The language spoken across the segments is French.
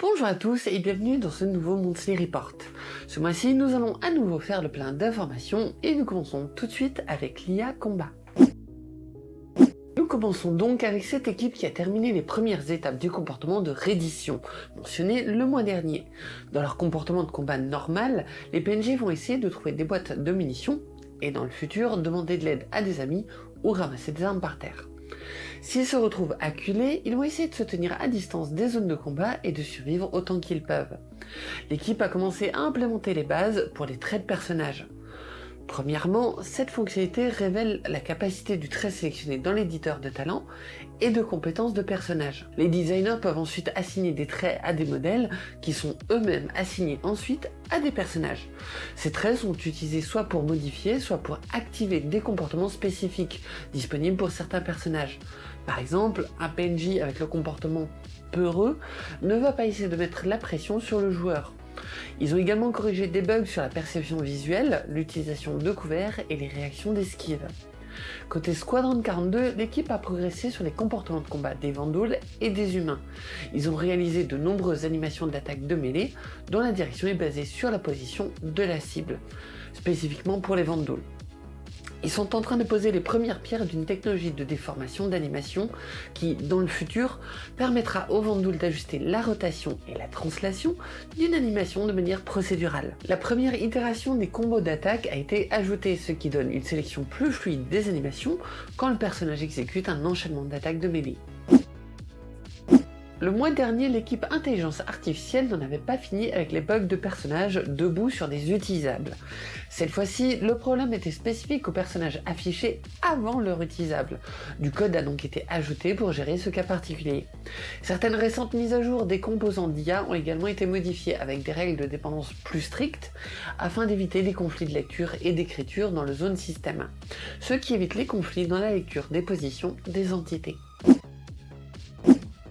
Bonjour à tous et bienvenue dans ce nouveau Monthly Report. Ce mois-ci, nous allons à nouveau faire le plein d'informations et nous commençons tout de suite avec l'IA Combat. Nous commençons donc avec cette équipe qui a terminé les premières étapes du comportement de reddition, mentionné le mois dernier. Dans leur comportement de combat normal, les PNJ vont essayer de trouver des boîtes de munitions et dans le futur demander de l'aide à des amis ou ramasser des armes par terre. S'ils se retrouvent acculés, ils vont essayer de se tenir à distance des zones de combat et de survivre autant qu'ils peuvent. L'équipe a commencé à implémenter les bases pour les traits de personnages. Premièrement, cette fonctionnalité révèle la capacité du trait sélectionné dans l'éditeur de talent et de compétences de personnages. Les designers peuvent ensuite assigner des traits à des modèles qui sont eux-mêmes assignés ensuite à des personnages. Ces traits sont utilisés soit pour modifier, soit pour activer des comportements spécifiques disponibles pour certains personnages. Par exemple, un PNJ avec le comportement peureux ne va pas essayer de mettre la pression sur le joueur. Ils ont également corrigé des bugs sur la perception visuelle, l'utilisation de couverts et les réactions d'esquive. Côté Squadron 42, l'équipe a progressé sur les comportements de combat des Vandals et des humains. Ils ont réalisé de nombreuses animations d'attaque de mêlée, dont la direction est basée sur la position de la cible, spécifiquement pour les Vandals. Ils sont en train de poser les premières pierres d'une technologie de déformation d'animation qui, dans le futur, permettra au Vandoul d'ajuster la rotation et la translation d'une animation de manière procédurale. La première itération des combos d'attaque a été ajoutée, ce qui donne une sélection plus fluide des animations quand le personnage exécute un enchaînement d'attaques de mêlée. Le mois dernier, l'équipe intelligence artificielle n'en avait pas fini avec les bugs de personnages debout sur des utilisables. Cette fois-ci, le problème était spécifique aux personnages affichés avant leur utilisable. Du code a donc été ajouté pour gérer ce cas particulier. Certaines récentes mises à jour des composants d'IA ont également été modifiées avec des règles de dépendance plus strictes afin d'éviter les conflits de lecture et d'écriture dans le zone système, ce qui évite les conflits dans la lecture des positions des entités.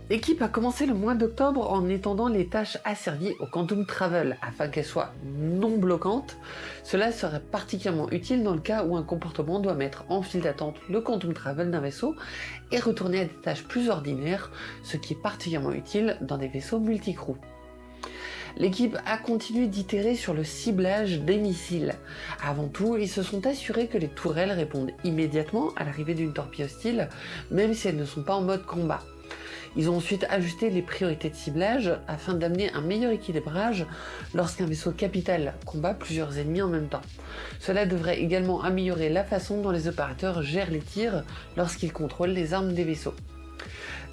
L'équipe a commencé le mois d'octobre en étendant les tâches asservies au Quantum Travel afin qu'elles soient non bloquantes. Cela serait particulièrement utile dans le cas où un comportement doit mettre en file d'attente le Quantum Travel d'un vaisseau et retourner à des tâches plus ordinaires, ce qui est particulièrement utile dans des vaisseaux multicrew. L'équipe a continué d'itérer sur le ciblage des missiles. Avant tout, ils se sont assurés que les tourelles répondent immédiatement à l'arrivée d'une torpille hostile, même si elles ne sont pas en mode combat. Ils ont ensuite ajusté les priorités de ciblage afin d'amener un meilleur équilibrage lorsqu'un vaisseau capital combat plusieurs ennemis en même temps. Cela devrait également améliorer la façon dont les opérateurs gèrent les tirs lorsqu'ils contrôlent les armes des vaisseaux.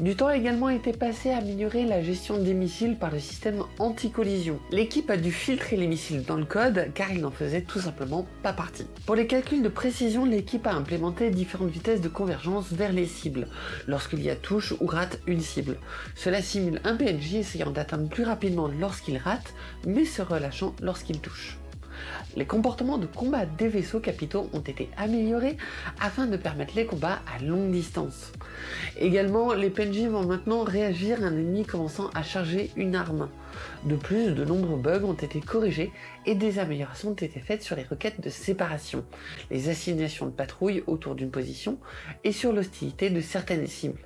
Du temps a également été passé à améliorer la gestion des missiles par le système anti-collision. L'équipe a dû filtrer les missiles dans le code car ils n'en faisaient tout simplement pas partie. Pour les calculs de précision, l'équipe a implémenté différentes vitesses de convergence vers les cibles, lorsqu'il y a touche ou rate une cible. Cela simule un PNJ essayant d'atteindre plus rapidement lorsqu'il rate, mais se relâchant lorsqu'il touche. Les comportements de combat des vaisseaux capitaux ont été améliorés afin de permettre les combats à longue distance. Également, les PNJ vont maintenant réagir à un ennemi commençant à charger une arme. De plus, de nombreux bugs ont été corrigés et des améliorations ont été faites sur les requêtes de séparation, les assignations de patrouilles autour d'une position et sur l'hostilité de certaines cibles.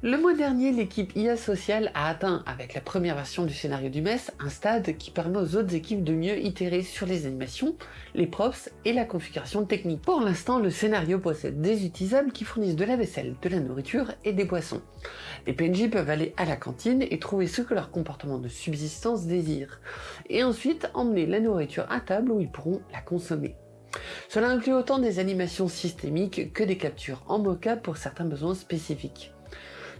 Le mois dernier, l'équipe IA Social a atteint, avec la première version du scénario du MES, un stade qui permet aux autres équipes de mieux itérer sur les animations, les props et la configuration technique. Pour l'instant, le scénario possède des utilisables qui fournissent de la vaisselle, de la nourriture et des boissons. Les PNJ peuvent aller à la cantine et trouver ce que leur comportement de subsistance désire, et ensuite emmener la nourriture à table où ils pourront la consommer. Cela inclut autant des animations systémiques que des captures en mocap pour certains besoins spécifiques.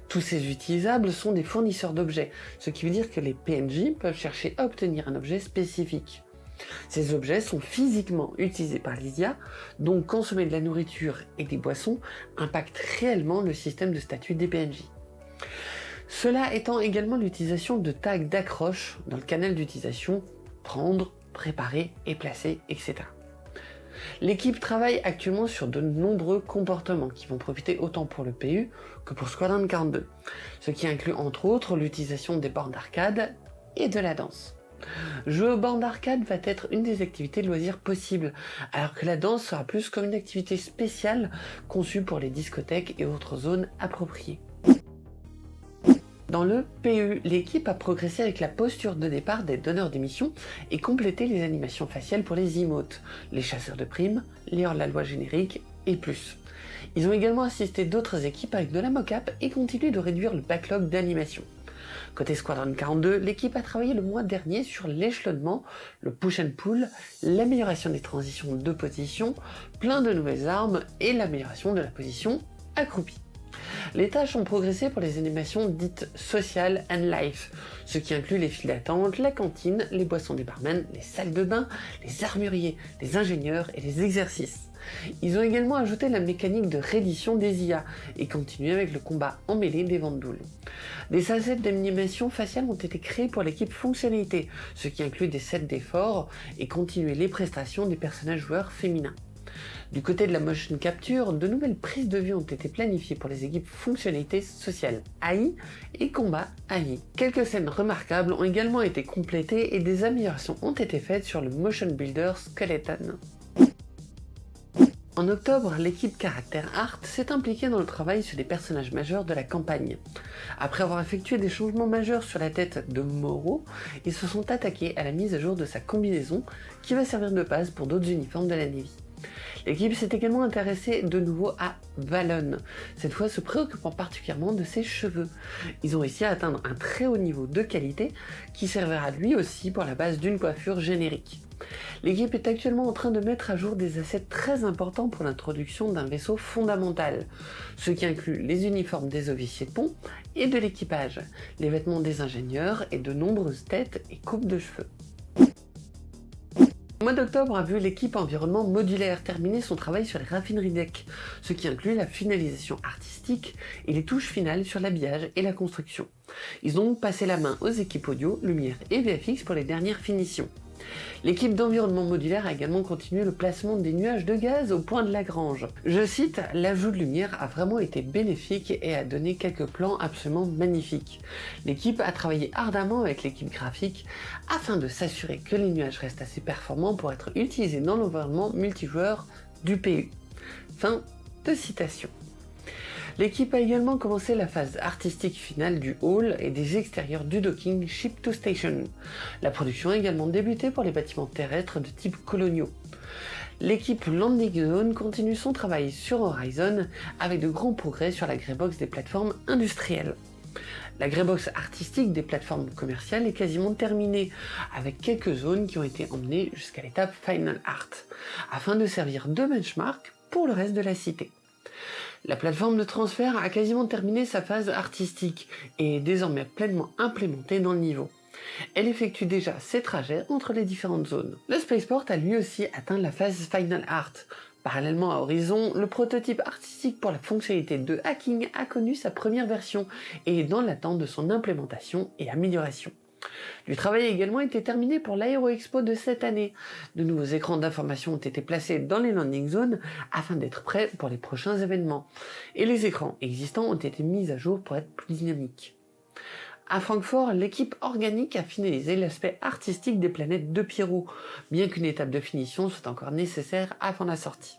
Tous ces utilisables sont des fournisseurs d'objets, ce qui veut dire que les PNJ peuvent chercher à obtenir un objet spécifique. Ces objets sont physiquement utilisés par l'IA, donc consommer de la nourriture et des boissons impacte réellement le système de statut des PNJ. Cela étant également l'utilisation de tags d'accroche dans le canal d'utilisation prendre, préparer et placer, etc. L'équipe travaille actuellement sur de nombreux comportements qui vont profiter autant pour le PU que pour Squadron 42, ce qui inclut entre autres l'utilisation des bornes d'arcade et de la danse. Jouer aux bornes d'arcade va être une des activités de loisirs possibles, alors que la danse sera plus comme une activité spéciale conçue pour les discothèques et autres zones appropriées. Dans le PU, l'équipe a progressé avec la posture de départ des donneurs d'émissions et complété les animations faciales pour les emotes, les chasseurs de primes, les hors-la-loi génériques et plus. Ils ont également assisté d'autres équipes avec de la mocap et continué de réduire le backlog d'animation. Côté Squadron 42, l'équipe a travaillé le mois dernier sur l'échelonnement, le push and pull, l'amélioration des transitions de position, plein de nouvelles armes et l'amélioration de la position accroupie. Les tâches ont progressé pour les animations dites social and life, ce qui inclut les files d'attente, la cantine, les boissons des barmen, les salles de bain, les armuriers, les ingénieurs et les exercices. Ils ont également ajouté la mécanique de reddition des IA et continué avec le combat emmêlé des Vandouls. Des assets d'animation faciale ont été créés pour l'équipe fonctionnalité, ce qui inclut des sets d'efforts et continuer les prestations des personnages joueurs féminins. Du côté de la motion capture, de nouvelles prises de vue ont été planifiées pour les équipes fonctionnalités sociales AI et combat AI. Quelques scènes remarquables ont également été complétées et des améliorations ont été faites sur le motion builder Skeleton. En octobre, l'équipe Caractère Art s'est impliquée dans le travail sur des personnages majeurs de la campagne. Après avoir effectué des changements majeurs sur la tête de Moro, ils se sont attaqués à la mise à jour de sa combinaison qui va servir de base pour d'autres uniformes de la Navy. L'équipe s'est également intéressée de nouveau à Valon, cette fois se préoccupant particulièrement de ses cheveux. Ils ont réussi à atteindre un très haut niveau de qualité qui servira lui aussi pour la base d'une coiffure générique. L'équipe est actuellement en train de mettre à jour des assets très importants pour l'introduction d'un vaisseau fondamental, ce qui inclut les uniformes des officiers de pont et de l'équipage, les vêtements des ingénieurs et de nombreuses têtes et coupes de cheveux. Le mois d'octobre a vu l'équipe environnement modulaire terminer son travail sur les raffineries deck, ce qui inclut la finalisation artistique et les touches finales sur l'habillage et la construction. Ils ont passé la main aux équipes audio, lumière et VFX pour les dernières finitions. L'équipe d'environnement modulaire a également continué le placement des nuages de gaz au point de Lagrange. Je cite, l'ajout de lumière a vraiment été bénéfique et a donné quelques plans absolument magnifiques. L'équipe a travaillé ardemment avec l'équipe graphique afin de s'assurer que les nuages restent assez performants pour être utilisés dans l'environnement multijoueur du PU. Fin de citation. L'équipe a également commencé la phase artistique finale du hall et des extérieurs du docking Ship to Station. La production a également débuté pour les bâtiments terrestres de type coloniaux. L'équipe Landing Zone continue son travail sur Horizon avec de grands progrès sur la greybox des plateformes industrielles. La greybox artistique des plateformes commerciales est quasiment terminée, avec quelques zones qui ont été emmenées jusqu'à l'étape Final Art, afin de servir de benchmark pour le reste de la cité. La plateforme de transfert a quasiment terminé sa phase artistique et est désormais pleinement implémentée dans le niveau. Elle effectue déjà ses trajets entre les différentes zones. Le Spaceport a lui aussi atteint la phase Final Art. Parallèlement à Horizon, le prototype artistique pour la fonctionnalité de hacking a connu sa première version et est dans l'attente de son implémentation et amélioration. Du travail a également été terminé pour l'Aero Expo de cette année. De nouveaux écrans d'information ont été placés dans les landing zones afin d'être prêts pour les prochains événements. Et les écrans existants ont été mis à jour pour être plus dynamiques. À Francfort, l'équipe organique a finalisé l'aspect artistique des planètes de Pierrot, bien qu'une étape de finition soit encore nécessaire avant la sortie.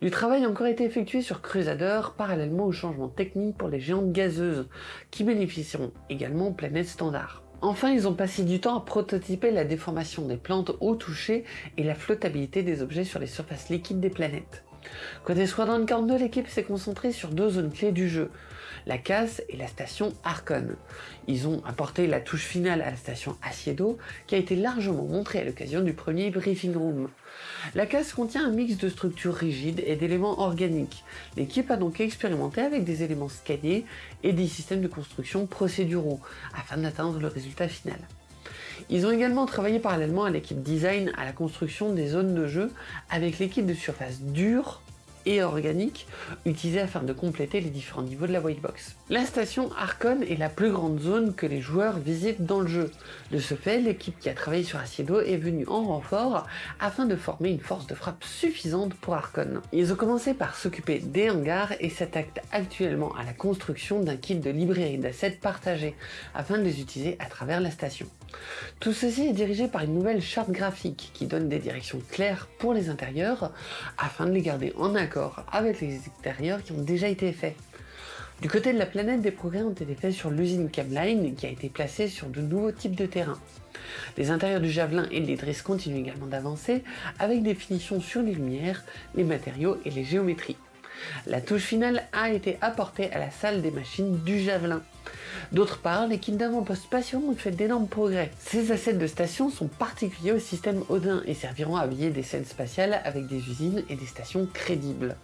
Du travail a encore été effectué sur Crusader parallèlement aux changements techniques pour les géantes gazeuses, qui bénéficieront également aux planètes standards. Enfin, ils ont passé du temps à prototyper la déformation des plantes au toucher et la flottabilité des objets sur les surfaces liquides des planètes. Côté Squadron 42, l'équipe s'est concentrée sur deux zones clés du jeu, la casse et la station Arcon. Ils ont apporté la touche finale à la station Asiedo, qui a été largement montrée à l'occasion du premier briefing room. La casse contient un mix de structures rigides et d'éléments organiques. L'équipe a donc expérimenté avec des éléments scannés et des systèmes de construction procéduraux, afin d'atteindre le résultat final. Ils ont également travaillé parallèlement à l'équipe design à la construction des zones de jeu avec l'équipe de surface dure et organique utilisée afin de compléter les différents niveaux de la whitebox. La station Arcon est la plus grande zone que les joueurs visitent dans le jeu. De ce fait, l'équipe qui a travaillé sur Aciedo est venue en renfort afin de former une force de frappe suffisante pour Arcon. Ils ont commencé par s'occuper des hangars et s'attaquent actuellement à la construction d'un kit de librairie d'assets partagés afin de les utiliser à travers la station. Tout ceci est dirigé par une nouvelle charte graphique qui donne des directions claires pour les intérieurs afin de les garder en accord avec les extérieurs qui ont déjà été faits. Du côté de la planète, des progrès ont été faits sur l'usine Camline qui a été placée sur de nouveaux types de terrains. Les intérieurs du Javelin et de l'Idris continuent également d'avancer avec des finitions sur les lumières, les matériaux et les géométries. La touche finale a été apportée à la salle des machines du Javelin. D'autre part, l'équipe d'avant-poste spatiaux ont fait d'énormes progrès. Ces assets de station sont particuliers au système Odin et serviront à habiller des scènes spatiales avec des usines et des stations crédibles.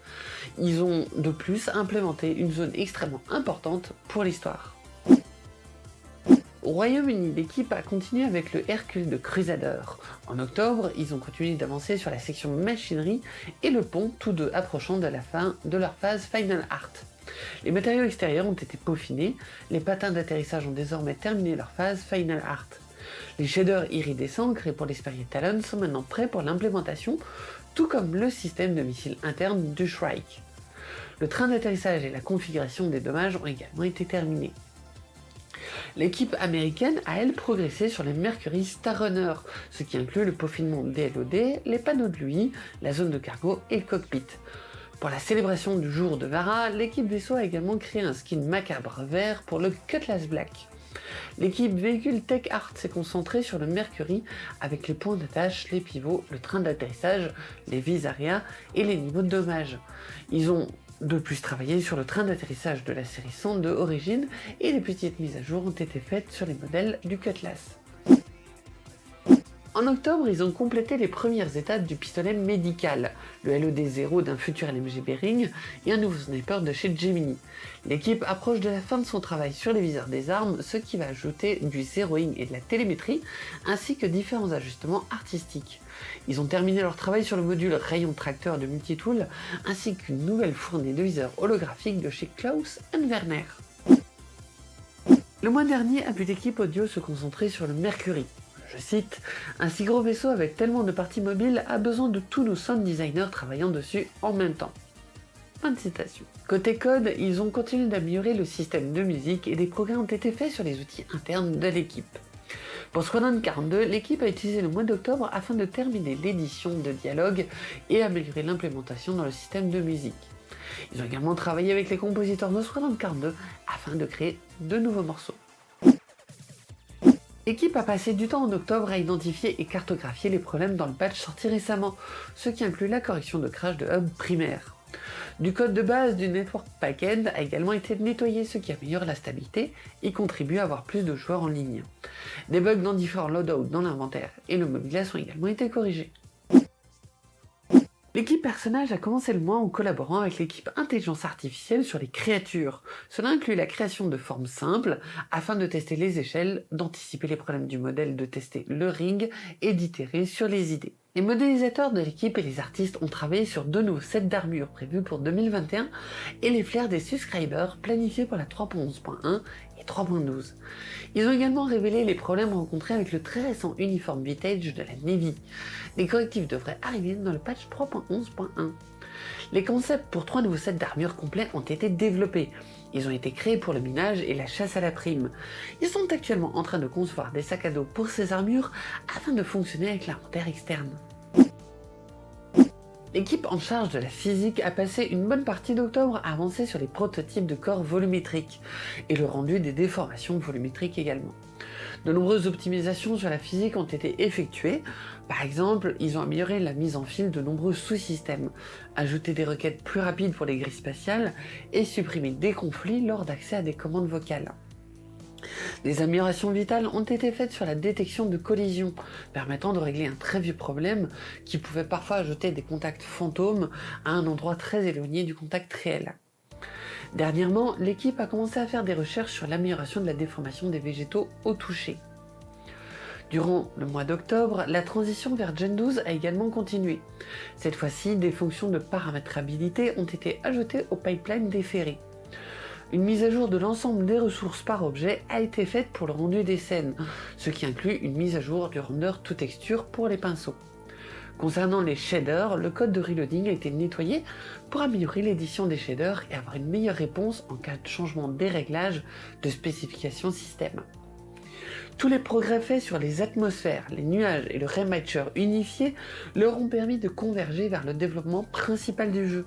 Ils ont de plus implémenté une zone extrêmement importante pour l'histoire. Au Royaume-Uni, l'équipe a continué avec le Hercule de Crusader. En octobre, ils ont continué d'avancer sur la section machinerie et le pont, tous deux approchant de la fin de leur phase Final Art. Les matériaux extérieurs ont été peaufinés, les patins d'atterrissage ont désormais terminé leur phase Final Art. Les shaders iridescents créés pour l'Esperier Talon sont maintenant prêts pour l'implémentation, tout comme le système de missiles interne du Shrike. Le train d'atterrissage et la configuration des dommages ont également été terminés. L'équipe américaine a elle progressé sur les Mercury Starrunner, ce qui inclut le peaufinement des LOD, les panneaux de lui, la zone de cargo et le cockpit. Pour la célébration du jour de Vara, l'équipe vaisseau a également créé un skin macabre vert pour le Cutlass Black. L'équipe véhicule Tech Art s'est concentrée sur le Mercury avec les points d'attache, les pivots, le train d'atterrissage, les vis arrière et les niveaux de dommage. Ils ont de plus travailler sur le train d'atterrissage de la série 102 Origine et les petites mises à jour ont été faites sur les modèles du Cutlass. En octobre, ils ont complété les premières étapes du pistolet médical, le LOD-0 d'un futur LMG Bering et un nouveau sniper de chez Gemini. L'équipe approche de la fin de son travail sur les viseurs des armes, ce qui va ajouter du zeroing et de la télémétrie, ainsi que différents ajustements artistiques. Ils ont terminé leur travail sur le module rayon tracteur de Multitool, ainsi qu'une nouvelle fournée de viseurs holographiques de chez Klaus Werner. Le mois dernier a vu l'équipe audio se concentrer sur le Mercury, je cite, Un si gros vaisseau avec tellement de parties mobiles a besoin de tous nos sound designers travaillant dessus en même temps. De citation. Côté code, ils ont continué d'améliorer le système de musique et des progrès ont été faits sur les outils internes de l'équipe. Pour Squadron 42, l'équipe a utilisé le mois d'octobre afin de terminer l'édition de dialogue et améliorer l'implémentation dans le système de musique. Ils ont également travaillé avec les compositeurs de Squadron 42 afin de créer de nouveaux morceaux. L'équipe a passé du temps en octobre à identifier et cartographier les problèmes dans le patch sorti récemment, ce qui inclut la correction de crash de hub primaire. Du code de base du network backend a également été nettoyé, ce qui améliore la stabilité et contribue à avoir plus de joueurs en ligne. Des bugs dans différents loadouts dans l'inventaire et le mobilier ont également été corrigés. L'équipe personnage a commencé le mois en collaborant avec l'équipe intelligence artificielle sur les créatures. Cela inclut la création de formes simples afin de tester les échelles, d'anticiper les problèmes du modèle, de tester le ring et d'itérer sur les idées. Les modélisateurs de l'équipe et les artistes ont travaillé sur deux nouveaux sets d'armure prévus pour 2021 et les flares des subscribers planifiés pour la 3.11.1 et 3.12. Ils ont également révélé les problèmes rencontrés avec le très récent uniforme Vintage de la Navy. Les correctifs devraient arriver dans le patch 3.11.1. Les concepts pour trois nouveaux sets d'armure complets ont été développés. Ils ont été créés pour le minage et la chasse à la prime. Ils sont actuellement en train de concevoir des sacs à dos pour ces armures afin de fonctionner avec l'inventaire externe. L'équipe en charge de la physique a passé une bonne partie d'octobre à avancer sur les prototypes de corps volumétriques et le rendu des déformations volumétriques également. De nombreuses optimisations sur la physique ont été effectuées. Par exemple, ils ont amélioré la mise en file de nombreux sous-systèmes, ajouté des requêtes plus rapides pour les grilles spatiales et supprimé des conflits lors d'accès à des commandes vocales. Des améliorations vitales ont été faites sur la détection de collisions, permettant de régler un très vieux problème qui pouvait parfois ajouter des contacts fantômes à un endroit très éloigné du contact réel. Dernièrement, l'équipe a commencé à faire des recherches sur l'amélioration de la déformation des végétaux au toucher. Durant le mois d'octobre, la transition vers Gen 12 a également continué. Cette fois-ci, des fonctions de paramétrabilité ont été ajoutées au pipeline déféré. Une mise à jour de l'ensemble des ressources par objet a été faite pour le rendu des scènes, ce qui inclut une mise à jour du render tout texture pour les pinceaux. Concernant les shaders, le code de reloading a été nettoyé pour améliorer l'édition des shaders et avoir une meilleure réponse en cas de changement des réglages de spécification système. Tous les progrès faits sur les atmosphères, les nuages et le Raymatcher unifié leur ont permis de converger vers le développement principal du jeu.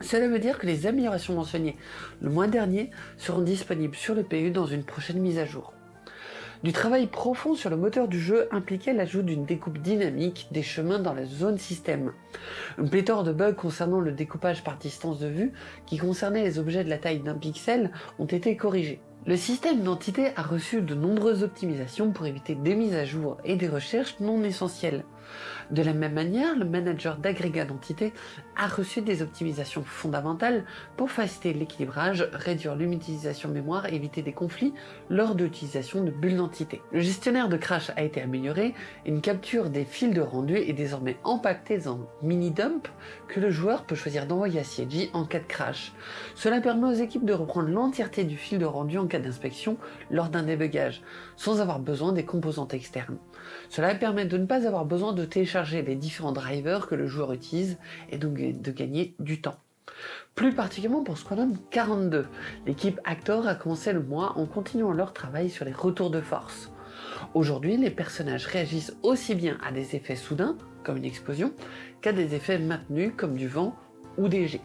Cela veut dire que les améliorations mentionnées le mois dernier seront disponibles sur le PU dans une prochaine mise à jour. Du travail profond sur le moteur du jeu impliquait l'ajout d'une découpe dynamique des chemins dans la zone système. Une pléthore de bugs concernant le découpage par distance de vue, qui concernait les objets de la taille d'un pixel, ont été corrigés. Le système d'entité a reçu de nombreuses optimisations pour éviter des mises à jour et des recherches non essentielles. De la même manière, le manager d'agrégat d'entités a reçu des optimisations fondamentales pour faciliter l'équilibrage, réduire l'utilisation mémoire et éviter des conflits lors de l'utilisation de bulles d'entité. Le gestionnaire de crash a été amélioré et une capture des fils de rendu est désormais empaquetée en mini-dump que le joueur peut choisir d'envoyer à CIG en cas de crash. Cela permet aux équipes de reprendre l'entièreté du fil de rendu en cas d'inspection lors d'un débugage, sans avoir besoin des composantes externes. Cela permet de ne pas avoir besoin de télécharger les différents drivers que le joueur utilise et donc de gagner du temps. Plus particulièrement pour Squadron 42, l'équipe Actor a commencé le mois en continuant leur travail sur les retours de force. Aujourd'hui, les personnages réagissent aussi bien à des effets soudains, comme une explosion, qu'à des effets maintenus, comme du vent ou des jets.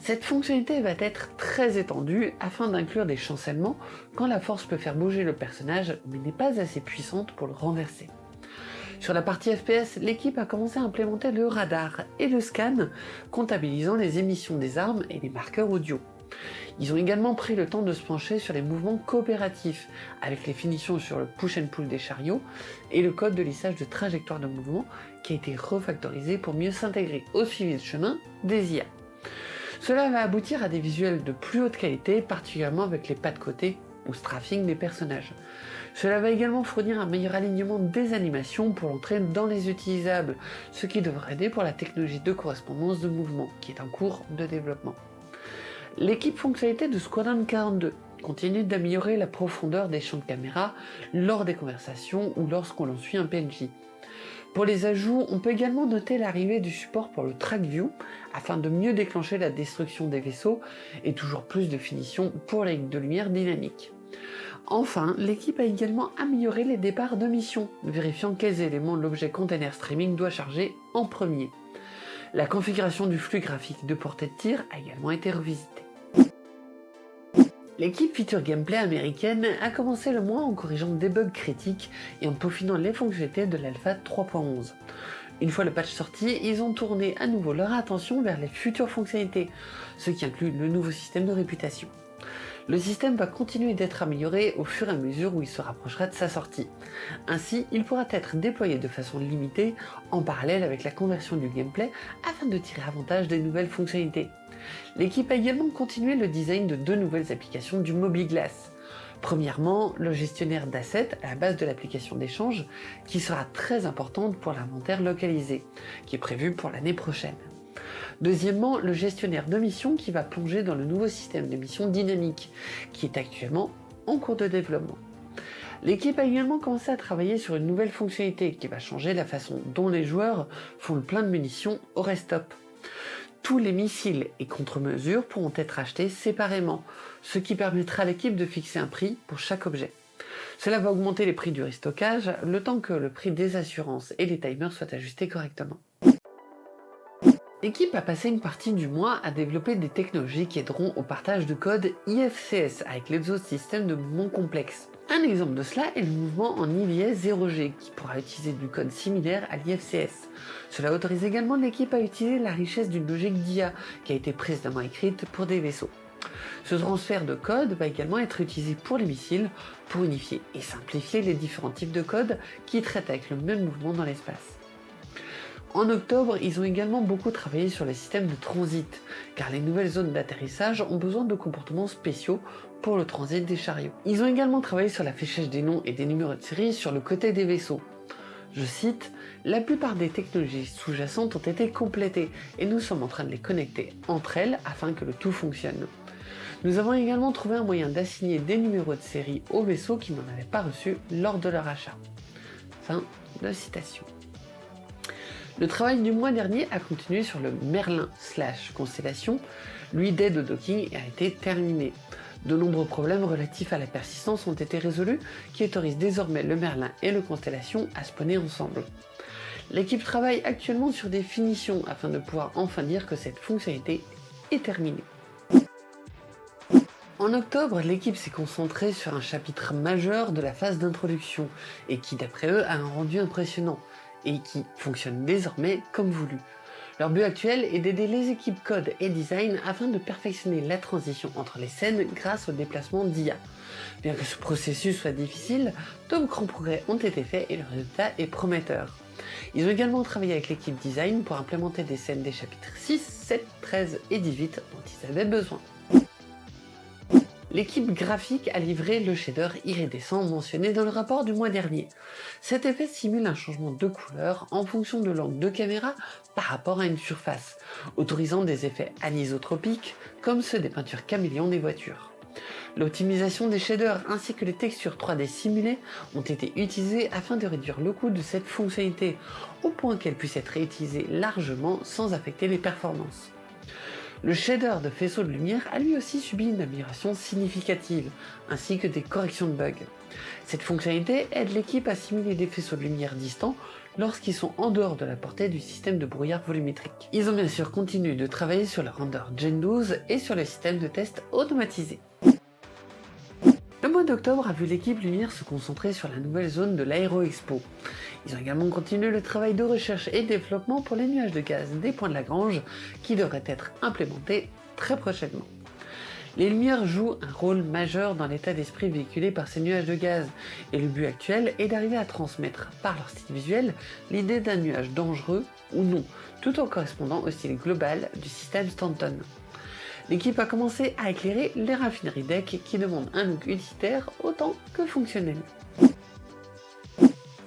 Cette fonctionnalité va être très étendue afin d'inclure des chancellements quand la force peut faire bouger le personnage mais n'est pas assez puissante pour le renverser. Sur la partie FPS, l'équipe a commencé à implémenter le radar et le scan, comptabilisant les émissions des armes et les marqueurs audio. Ils ont également pris le temps de se pencher sur les mouvements coopératifs, avec les finitions sur le push and pull des chariots et le code de lissage de trajectoire de mouvement qui a été refactorisé pour mieux s'intégrer au suivi de chemin des IA. Cela va aboutir à des visuels de plus haute qualité, particulièrement avec les pas de côté ou straffing des personnages. Cela va également fournir un meilleur alignement des animations pour l'entrée dans les utilisables, ce qui devrait aider pour la technologie de correspondance de mouvement, qui est en cours de développement. L'équipe fonctionnalité de Squadron 42 continue d'améliorer la profondeur des champs de caméra lors des conversations ou lorsqu'on suit un PNJ. Pour les ajouts, on peut également noter l'arrivée du support pour le track view afin de mieux déclencher la destruction des vaisseaux et toujours plus de finition pour les de lumière dynamique. Enfin, l'équipe a également amélioré les départs de mission, vérifiant quels éléments l'objet container streaming doit charger en premier. La configuration du flux graphique de portée de tir a également été revisitée. L'équipe Feature Gameplay américaine a commencé le mois en corrigeant des bugs critiques et en peaufinant les fonctionnalités de l'alpha 3.11. Une fois le patch sorti, ils ont tourné à nouveau leur attention vers les futures fonctionnalités, ce qui inclut le nouveau système de réputation. Le système va continuer d'être amélioré au fur et à mesure où il se rapprochera de sa sortie. Ainsi, il pourra être déployé de façon limitée en parallèle avec la conversion du gameplay afin de tirer avantage des nouvelles fonctionnalités. L'équipe a également continué le design de deux nouvelles applications du MobiGlass. Premièrement, le gestionnaire d'assets à la base de l'application d'échange, qui sera très importante pour l'inventaire localisé, qui est prévu pour l'année prochaine. Deuxièmement, le gestionnaire de mission qui va plonger dans le nouveau système de mission dynamique, qui est actuellement en cours de développement. L'équipe a également commencé à travailler sur une nouvelle fonctionnalité qui va changer la façon dont les joueurs font le plein de munitions au restop tous les missiles et contre-mesures pourront être achetés séparément, ce qui permettra à l'équipe de fixer un prix pour chaque objet. Cela va augmenter les prix du restockage, le temps que le prix des assurances et les timers soient ajustés correctement. L'équipe a passé une partie du mois à développer des technologies qui aideront au partage de code IFCS avec systèmes de mouvement complexes. Un exemple de cela est le mouvement en IVS 0G qui pourra utiliser du code similaire à l'IFCS. Cela autorise également l'équipe à utiliser la richesse d'une logique d'IA qui a été précédemment écrite pour des vaisseaux. Ce transfert de code va également être utilisé pour les missiles pour unifier et simplifier les différents types de codes qui traitent avec le même mouvement dans l'espace. En octobre, ils ont également beaucoup travaillé sur les systèmes de transit, car les nouvelles zones d'atterrissage ont besoin de comportements spéciaux pour le transit des chariots. Ils ont également travaillé sur l'affichage des noms et des numéros de série sur le côté des vaisseaux. Je cite, La plupart des technologies sous-jacentes ont été complétées et nous sommes en train de les connecter entre elles afin que le tout fonctionne. Nous avons également trouvé un moyen d'assigner des numéros de série aux vaisseaux qui n'en avaient pas reçu lors de leur achat. Fin de citation. Le travail du mois dernier a continué sur le Merlin slash Constellation, lui d'aide au docking a été terminé. De nombreux problèmes relatifs à la persistance ont été résolus, qui autorisent désormais le Merlin et le Constellation à spawner ensemble. L'équipe travaille actuellement sur des finitions afin de pouvoir enfin dire que cette fonctionnalité est terminée. En octobre, l'équipe s'est concentrée sur un chapitre majeur de la phase d'introduction, et qui d'après eux a un rendu impressionnant, et qui fonctionne désormais comme voulu. Leur but actuel est d'aider les équipes code et design afin de perfectionner la transition entre les scènes grâce au déplacement d'IA. Bien que ce processus soit difficile, de grands progrès ont été faits et le résultat est prometteur. Ils ont également travaillé avec l'équipe design pour implémenter des scènes des chapitres 6, 7, 13 et 18 dont ils avaient besoin. L'équipe graphique a livré le shader iridescent mentionné dans le rapport du mois dernier. Cet effet simule un changement de couleur en fonction de l'angle de caméra par rapport à une surface, autorisant des effets anisotropiques comme ceux des peintures caméléons des voitures. L'optimisation des shaders ainsi que les textures 3D simulées ont été utilisées afin de réduire le coût de cette fonctionnalité, au point qu'elle puisse être réutilisée largement sans affecter les performances. Le shader de faisceau de lumière a lui aussi subi une amélioration significative, ainsi que des corrections de bugs. Cette fonctionnalité aide l'équipe à simuler des faisceaux de lumière distants lorsqu'ils sont en dehors de la portée du système de brouillard volumétrique. Ils ont bien sûr continué de travailler sur le render Gen 12 et sur le système de test automatisé. D'octobre a vu l'équipe Lumière se concentrer sur la nouvelle zone de l'Aéro Expo. Ils ont également continué le travail de recherche et développement pour les nuages de gaz des points de Lagrange qui devraient être implémentés très prochainement. Les lumières jouent un rôle majeur dans l'état d'esprit véhiculé par ces nuages de gaz, et le but actuel est d'arriver à transmettre, par leur style visuel, l'idée d'un nuage dangereux ou non, tout en correspondant au style global du système Stanton. L'équipe a commencé à éclairer les raffineries deck qui demandent un look utilitaire autant que fonctionnel.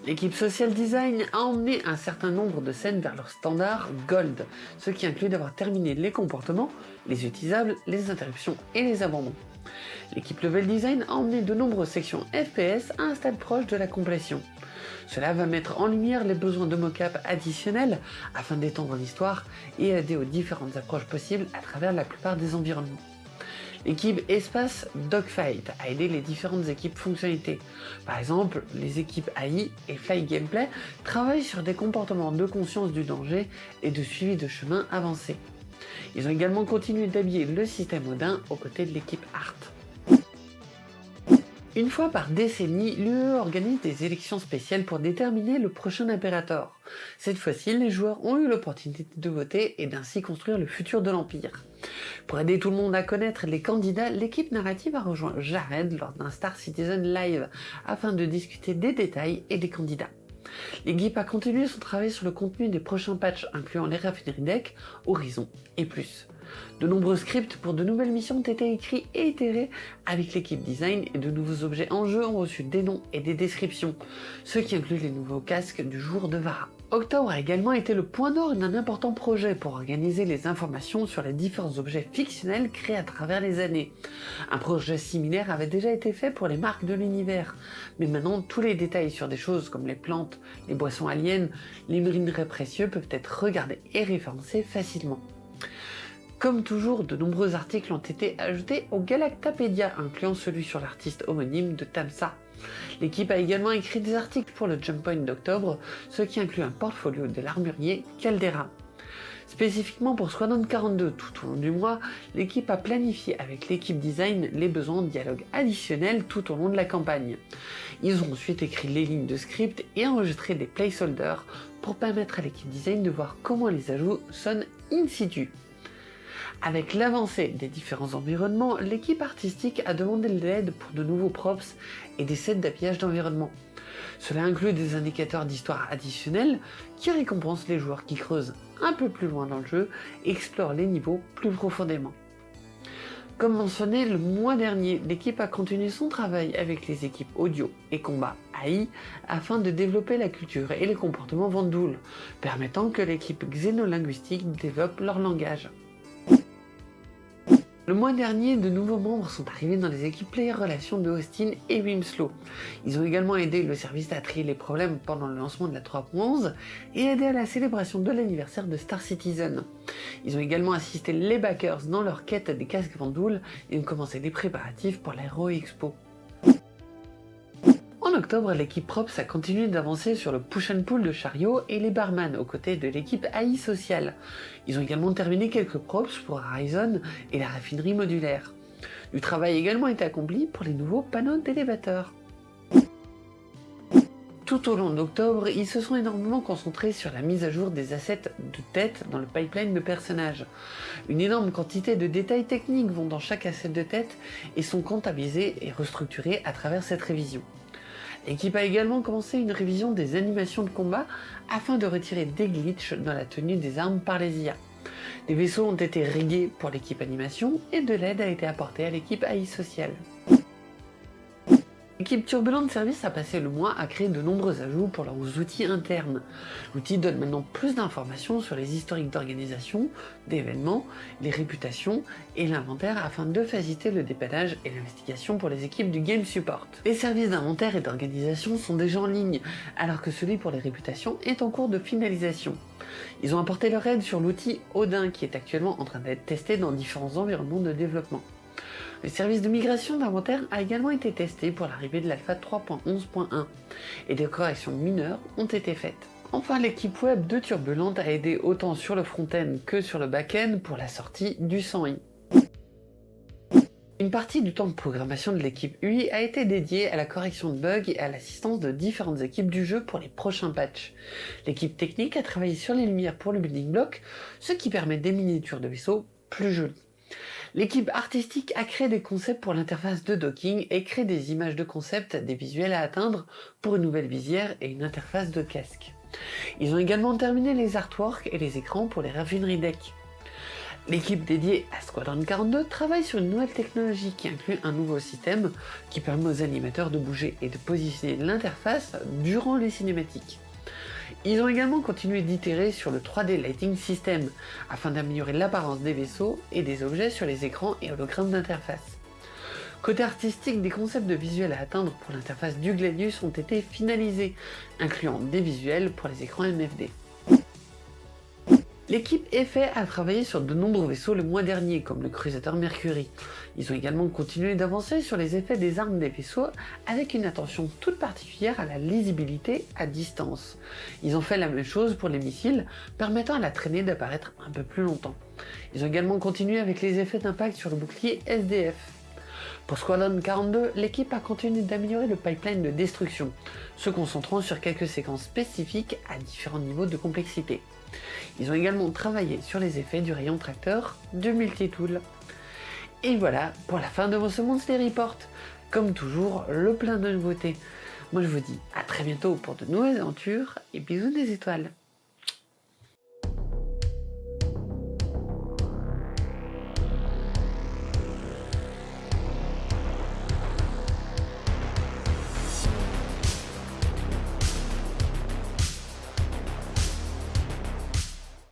L'équipe Social Design a emmené un certain nombre de scènes vers leur standard Gold, ce qui inclut d'avoir terminé les comportements, les utilisables, les interruptions et les abandons. L'équipe Level Design a emmené de nombreuses sections FPS à un stade proche de la complétion. Cela va mettre en lumière les besoins de mocap additionnels afin d'étendre l'histoire et aider aux différentes approches possibles à travers la plupart des environnements. L'équipe Espace Dogfight a aidé les différentes équipes fonctionnalités. Par exemple, les équipes AI et Fly Gameplay travaillent sur des comportements de conscience du danger et de suivi de chemin avancé. Ils ont également continué d'habiller le système Odin aux côtés de l'équipe Art. Une fois par décennie, l'UE organise des élections spéciales pour déterminer le prochain impérator. Cette fois-ci, les joueurs ont eu l'opportunité de voter et d'ainsi construire le futur de l'Empire. Pour aider tout le monde à connaître les candidats, l'équipe narrative a rejoint Jared lors d'un Star Citizen Live afin de discuter des détails et des candidats. L'équipe a continué son travail sur le contenu des prochains patchs incluant les raffineries deck, Horizon et plus. De nombreux scripts pour de nouvelles missions ont été écrits et itérés avec l'équipe design et de nouveaux objets en jeu ont reçu des noms et des descriptions, ce qui inclut les nouveaux casques du jour de Vara. Octobre a également été le point d'or d'un important projet pour organiser les informations sur les différents objets fictionnels créés à travers les années. Un projet similaire avait déjà été fait pour les marques de l'univers, mais maintenant tous les détails sur des choses comme les plantes, les boissons aliens, les minerais précieux peuvent être regardés et référencés facilement. Comme toujours, de nombreux articles ont été ajoutés au Galactapédia, incluant celui sur l'artiste homonyme de Tamsa. L'équipe a également écrit des articles pour le Jump Point d'octobre, ce qui inclut un portfolio de l'armurier Caldera. Spécifiquement pour Squadron 42, tout au long du mois, l'équipe a planifié avec l'équipe design les besoins de dialogue additionnels tout au long de la campagne. Ils ont ensuite écrit les lignes de script et enregistré des placeholders pour permettre à l'équipe design de voir comment les ajouts sonnent in situ. Avec l'avancée des différents environnements, l'équipe artistique a demandé de l'aide pour de nouveaux props et des sets d'habillage d'environnement. Cela inclut des indicateurs d'histoire additionnels qui récompensent les joueurs qui creusent un peu plus loin dans le jeu et explorent les niveaux plus profondément. Comme mentionné le mois dernier, l'équipe a continué son travail avec les équipes audio et combat AI afin de développer la culture et les comportements Vandoul, permettant que l'équipe xénolinguistique développe leur langage. Le mois dernier, de nouveaux membres sont arrivés dans les équipes Player Relations de Austin et Wimslow. Ils ont également aidé le service à trier les problèmes pendant le lancement de la 3.11 et aidé à la célébration de l'anniversaire de Star Citizen. Ils ont également assisté les backers dans leur quête des casques Vandoul et ont commencé les préparatifs pour l'Aero Expo. En octobre, l'équipe Props a continué d'avancer sur le push and pull de chariot et les barman aux côtés de l'équipe AI Social. Ils ont également terminé quelques props pour Horizon et la raffinerie modulaire. Du travail également été accompli pour les nouveaux panneaux d'élévateurs. Tout au long d'octobre, ils se sont énormément concentrés sur la mise à jour des assets de tête dans le pipeline de personnages. Une énorme quantité de détails techniques vont dans chaque asset de tête et sont comptabilisés et restructurés à travers cette révision. L'équipe a également commencé une révision des animations de combat afin de retirer des glitches dans la tenue des armes par les IA. Des vaisseaux ont été rigués pour l'équipe animation et de l'aide a été apportée à l'équipe AI sociale. L'équipe Turbulent Service a passé le mois à créer de nombreux ajouts pour leurs outils internes. L'outil donne maintenant plus d'informations sur les historiques d'organisation, d'événements, les réputations et l'inventaire afin de faciliter le dépannage et l'investigation pour les équipes du Game Support. Les services d'inventaire et d'organisation sont déjà en ligne, alors que celui pour les réputations est en cours de finalisation. Ils ont apporté leur aide sur l'outil Odin qui est actuellement en train d'être testé dans différents environnements de développement. Le service de migration d'inventaire a également été testé pour l'arrivée de l'alpha 3.11.1 et des corrections mineures ont été faites. Enfin, l'équipe web de Turbulente a aidé autant sur le front-end que sur le back-end pour la sortie du 100i. Une partie du temps de programmation de l'équipe UI a été dédiée à la correction de bugs et à l'assistance de différentes équipes du jeu pour les prochains patchs. L'équipe technique a travaillé sur les lumières pour le building block, ce qui permet des miniatures de vaisseaux plus jolies. L'équipe artistique a créé des concepts pour l'interface de docking et créé des images de concept, des visuels à atteindre pour une nouvelle visière et une interface de casque. Ils ont également terminé les artworks et les écrans pour les raffineries deck. L'équipe dédiée à Squadron 42 travaille sur une nouvelle technologie qui inclut un nouveau système qui permet aux animateurs de bouger et de positionner l'interface durant les cinématiques. Ils ont également continué d'itérer sur le 3D Lighting System, afin d'améliorer l'apparence des vaisseaux et des objets sur les écrans et hologrammes d'interface. Côté artistique, des concepts de visuels à atteindre pour l'interface du Gladius ont été finalisés, incluant des visuels pour les écrans MFD. L'équipe Effet a travaillé sur de nombreux vaisseaux le mois dernier, comme le Crusader Mercury. Ils ont également continué d'avancer sur les effets des armes des vaisseaux, avec une attention toute particulière à la lisibilité à distance. Ils ont fait la même chose pour les missiles, permettant à la traînée d'apparaître un peu plus longtemps. Ils ont également continué avec les effets d'impact sur le bouclier SDF. Pour Squadron 42, l'équipe a continué d'améliorer le pipeline de destruction, se concentrant sur quelques séquences spécifiques à différents niveaux de complexité. Ils ont également travaillé sur les effets du rayon tracteur du multitool. Et voilà pour la fin de mon Monthly Report. Comme toujours, le plein de nouveautés. Moi je vous dis à très bientôt pour de nouvelles aventures et bisous des étoiles.